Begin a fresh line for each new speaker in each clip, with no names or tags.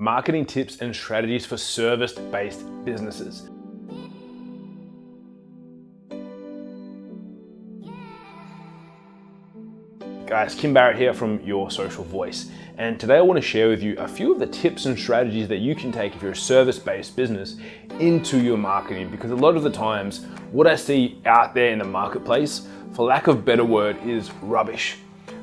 marketing tips and strategies for service-based businesses. Guys, Kim Barrett here from Your Social Voice. And today I wanna share with you a few of the tips and strategies that you can take if you're a service-based business into your marketing. Because a lot of the times, what I see out there in the marketplace, for lack of better word, is rubbish.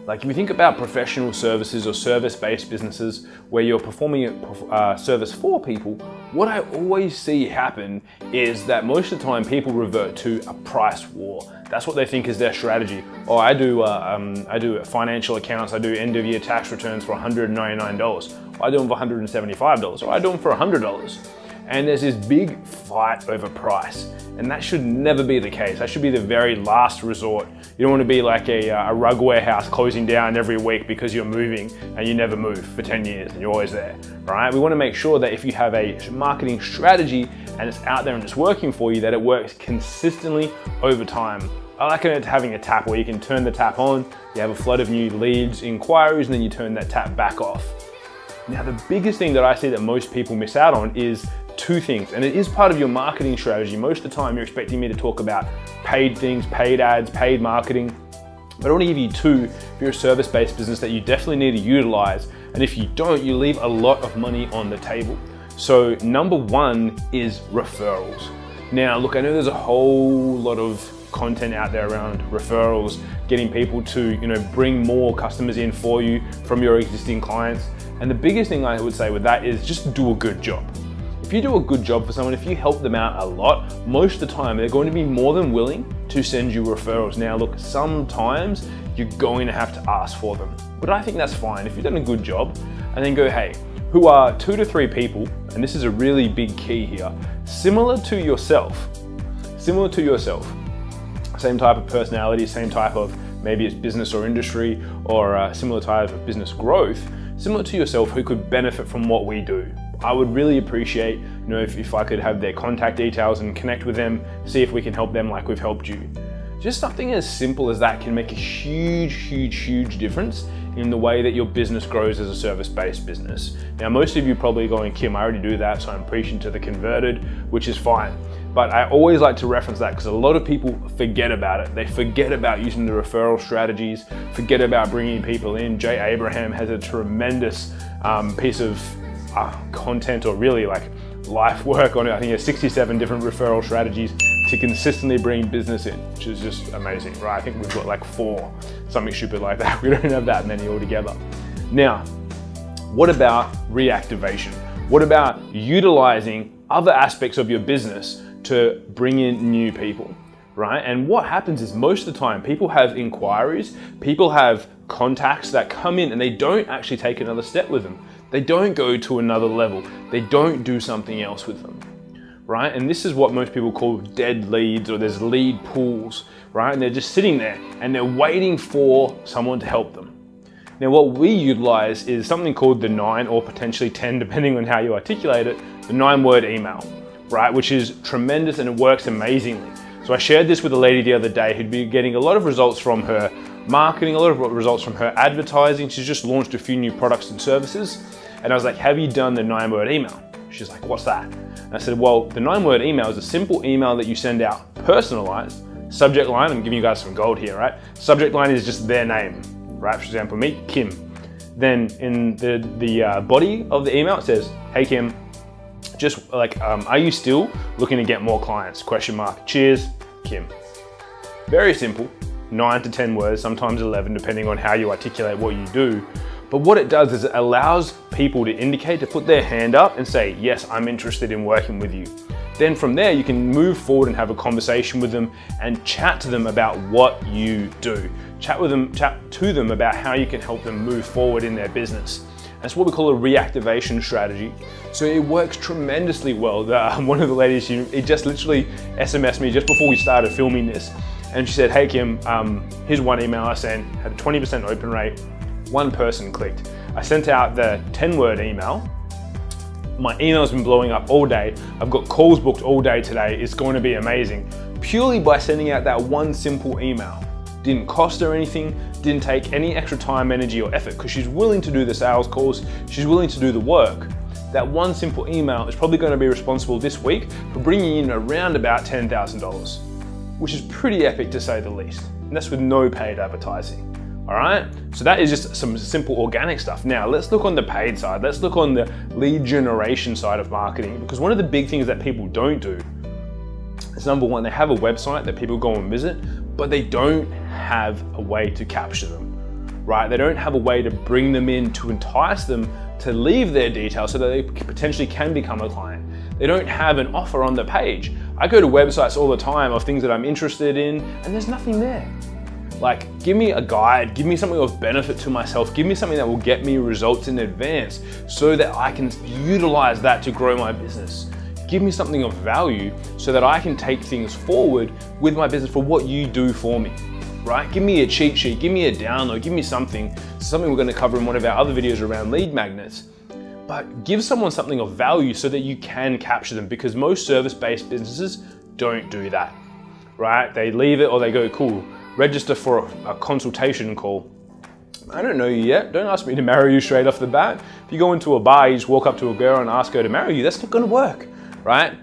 Like if you think about professional services or service-based businesses where you're performing a uh, service for people, what I always see happen is that most of the time people revert to a price war. That's what they think is their strategy. Oh, I do, uh, um, I do financial accounts, I do end of year tax returns for $199. I do them for $175, or I do them for $100 and there's this big fight over price. And that should never be the case. That should be the very last resort. You don't want to be like a, uh, a rug warehouse closing down every week because you're moving and you never move for 10 years and you're always there, right? We want to make sure that if you have a marketing strategy and it's out there and it's working for you, that it works consistently over time. I like it having a tap where you can turn the tap on, you have a flood of new leads, inquiries, and then you turn that tap back off. Now, the biggest thing that I see that most people miss out on is two things, and it is part of your marketing strategy. Most of the time you're expecting me to talk about paid things, paid ads, paid marketing, but I wanna give you two if you're a service-based business that you definitely need to utilize. And if you don't, you leave a lot of money on the table. So number one is referrals. Now, look, I know there's a whole lot of content out there around referrals, getting people to you know bring more customers in for you from your existing clients. And the biggest thing I would say with that is just do a good job. If you do a good job for someone, if you help them out a lot, most of the time they're going to be more than willing to send you referrals. Now look, sometimes you're going to have to ask for them, but I think that's fine. If you've done a good job and then go, hey, who are two to three people, and this is a really big key here, similar to yourself, similar to yourself, same type of personality, same type of maybe it's business or industry or a similar type of business growth, similar to yourself who could benefit from what we do. I would really appreciate, you know, if, if I could have their contact details and connect with them, see if we can help them like we've helped you. Just something as simple as that can make a huge, huge, huge difference in the way that your business grows as a service-based business. Now, most of you probably going, Kim, I already do that, so I'm preaching to the converted, which is fine. But I always like to reference that because a lot of people forget about it. They forget about using the referral strategies, forget about bringing people in. Jay Abraham has a tremendous um, piece of uh, content or really like life work on it. I think there's 67 different referral strategies to consistently bring business in, which is just amazing, right? I think we've got like four, something stupid like that. We don't have that many altogether. Now, what about reactivation? What about utilizing other aspects of your business to bring in new people? right? And what happens is most of the time people have inquiries, people have contacts that come in and they don't actually take another step with them. They don't go to another level. They don't do something else with them, right? And this is what most people call dead leads or there's lead pools, right? And they're just sitting there and they're waiting for someone to help them. Now what we utilize is something called the nine or potentially 10, depending on how you articulate it, the nine word email, right? Which is tremendous and it works amazingly. So I shared this with a lady the other day who'd been getting a lot of results from her marketing, a lot of results from her advertising. She's just launched a few new products and services. And I was like, have you done the nine word email? She's like, what's that? And I said, well, the nine word email is a simple email that you send out personalized. Subject line, I'm giving you guys some gold here, right? Subject line is just their name, right? For example, me, Kim. Then in the, the uh, body of the email, it says, hey Kim, just like, um, are you still looking to get more clients? Question mark. Cheers, Kim. Very simple, nine to 10 words, sometimes 11, depending on how you articulate what you do. But what it does is it allows people to indicate, to put their hand up and say, yes, I'm interested in working with you. Then from there, you can move forward and have a conversation with them and chat to them about what you do. Chat with them, chat to them about how you can help them move forward in their business. That's what we call a reactivation strategy. So it works tremendously well. One of the ladies, she, it just literally SMSed me just before we started filming this. And she said, hey Kim, um, here's one email I sent, had a 20% open rate, one person clicked. I sent out the 10 word email. My email's been blowing up all day. I've got calls booked all day today. It's going to be amazing. Purely by sending out that one simple email. Didn't cost her anything, didn't take any extra time, energy or effort because she's willing to do the sales calls, she's willing to do the work. that one simple email is probably gonna be responsible this week for bringing in around about $10,000, which is pretty epic to say the least. And that's with no paid advertising. All right, so that is just some simple organic stuff. Now let's look on the paid side. Let's look on the lead generation side of marketing because one of the big things that people don't do is number one, they have a website that people go and visit, but they don't have a way to capture them, right? They don't have a way to bring them in to entice them to leave their details so that they potentially can become a client. They don't have an offer on the page. I go to websites all the time of things that I'm interested in and there's nothing there. Like, give me a guide, give me something of benefit to myself, give me something that will get me results in advance so that I can utilize that to grow my business. Give me something of value so that I can take things forward with my business for what you do for me, right? Give me a cheat sheet, give me a download, give me something, something we're gonna cover in one of our other videos around lead magnets. But give someone something of value so that you can capture them because most service-based businesses don't do that, right? They leave it or they go, cool, register for a, a consultation call. I don't know you yet. Don't ask me to marry you straight off the bat. If you go into a bar, you just walk up to a girl and ask her to marry you, that's not gonna work, right?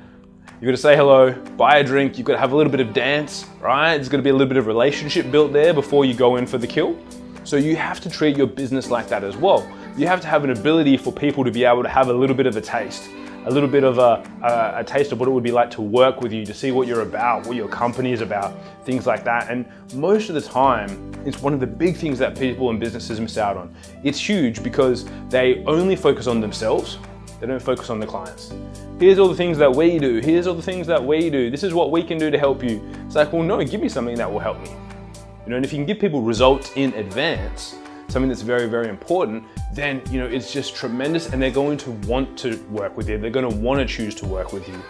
You gotta say hello, buy a drink, you've gotta have a little bit of dance, right? There's gotta be a little bit of relationship built there before you go in for the kill. So you have to treat your business like that as well. You have to have an ability for people to be able to have a little bit of a taste a little bit of a, a, a, taste of what it would be like to work with you, to see what you're about, what your company is about, things like that. And most of the time, it's one of the big things that people and businesses miss out on. It's huge because they only focus on themselves, they don't focus on the clients. Here's all the things that we do, here's all the things that we do, this is what we can do to help you. It's like, well, no, give me something that will help me. You know, and if you can give people results in advance, something that's very, very important, then you know it's just tremendous and they're going to want to work with you. They're going to want to choose to work with you.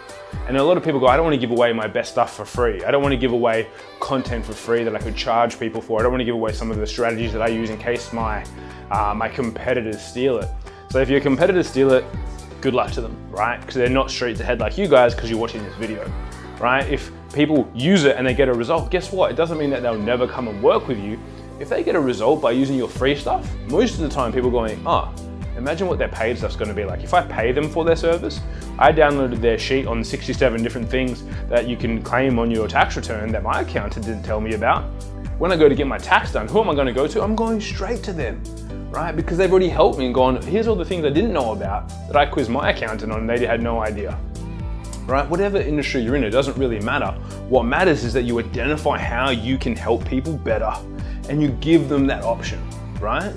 And a lot of people go, I don't want to give away my best stuff for free. I don't want to give away content for free that I could charge people for. I don't want to give away some of the strategies that I use in case my, uh, my competitors steal it. So if your competitors steal it, good luck to them, right? Because they're not streets ahead like you guys because you're watching this video, right? If people use it and they get a result, guess what? It doesn't mean that they'll never come and work with you. If they get a result by using your free stuff, most of the time people going, oh, imagine what their paid stuff's gonna be like. If I pay them for their service, I downloaded their sheet on 67 different things that you can claim on your tax return that my accountant didn't tell me about. When I go to get my tax done, who am I gonna go to? I'm going straight to them, right? Because they've already helped me and gone, here's all the things I didn't know about that I quizzed my accountant on and they had no idea right? Whatever industry you're in, it doesn't really matter. What matters is that you identify how you can help people better and you give them that option, right?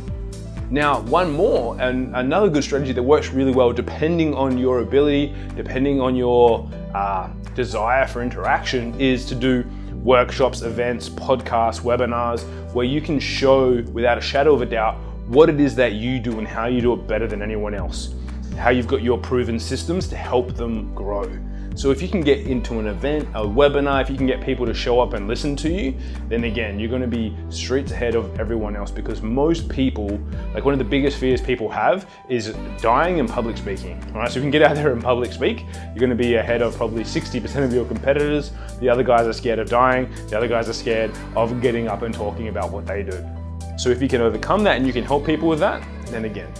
Now, one more, and another good strategy that works really well depending on your ability, depending on your uh, desire for interaction, is to do workshops, events, podcasts, webinars, where you can show without a shadow of a doubt what it is that you do and how you do it better than anyone else. How you've got your proven systems to help them grow. So if you can get into an event, a webinar, if you can get people to show up and listen to you, then again, you're gonna be streets ahead of everyone else because most people, like one of the biggest fears people have is dying in public speaking. All right, so if you can get out there and public speak, you're gonna be ahead of probably 60% of your competitors. The other guys are scared of dying. The other guys are scared of getting up and talking about what they do. So if you can overcome that and you can help people with that, then again,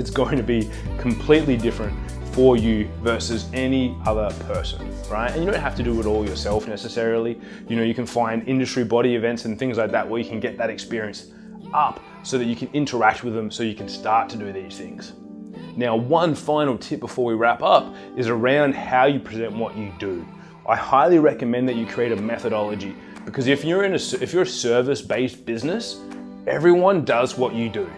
it's going to be completely different for you versus any other person, right? And you don't have to do it all yourself necessarily. You know, you can find industry body events and things like that where you can get that experience up so that you can interact with them so you can start to do these things. Now, one final tip before we wrap up is around how you present what you do. I highly recommend that you create a methodology because if you're in a, if you're a service-based business, everyone does what you do,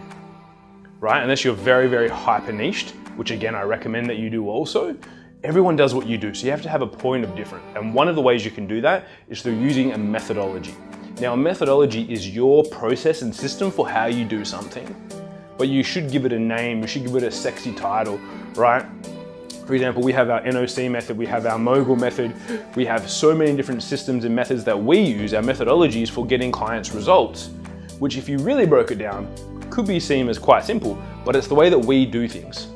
right? Unless you're very, very hyper niched, which again, I recommend that you do also, everyone does what you do. So you have to have a point of difference. And one of the ways you can do that is through using a methodology. Now, a methodology is your process and system for how you do something, but you should give it a name. You should give it a sexy title, right? For example, we have our NOC method, we have our mogul method, we have so many different systems and methods that we use, our methodologies for getting clients results, which if you really broke it down, could be seen as quite simple, but it's the way that we do things.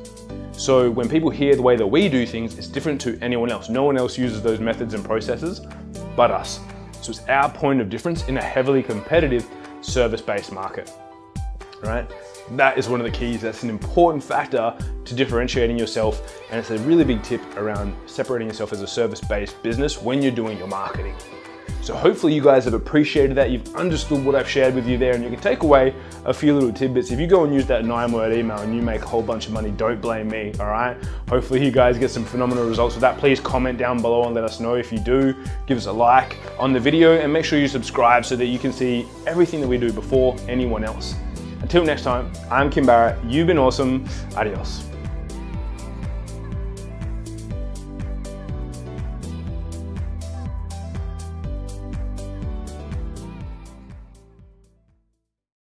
So when people hear the way that we do things, it's different to anyone else. No one else uses those methods and processes but us. So it's our point of difference in a heavily competitive service-based market, right? That is one of the keys. That's an important factor to differentiating yourself. And it's a really big tip around separating yourself as a service-based business when you're doing your marketing. So hopefully you guys have appreciated that. You've understood what I've shared with you there and you can take away a few little tidbits. If you go and use that nine word email and you make a whole bunch of money, don't blame me, all right? Hopefully you guys get some phenomenal results with that. Please comment down below and let us know if you do. Give us a like on the video and make sure you subscribe so that you can see everything that we do before anyone else. Until next time, I'm Kim Barrett. You've been awesome. Adios.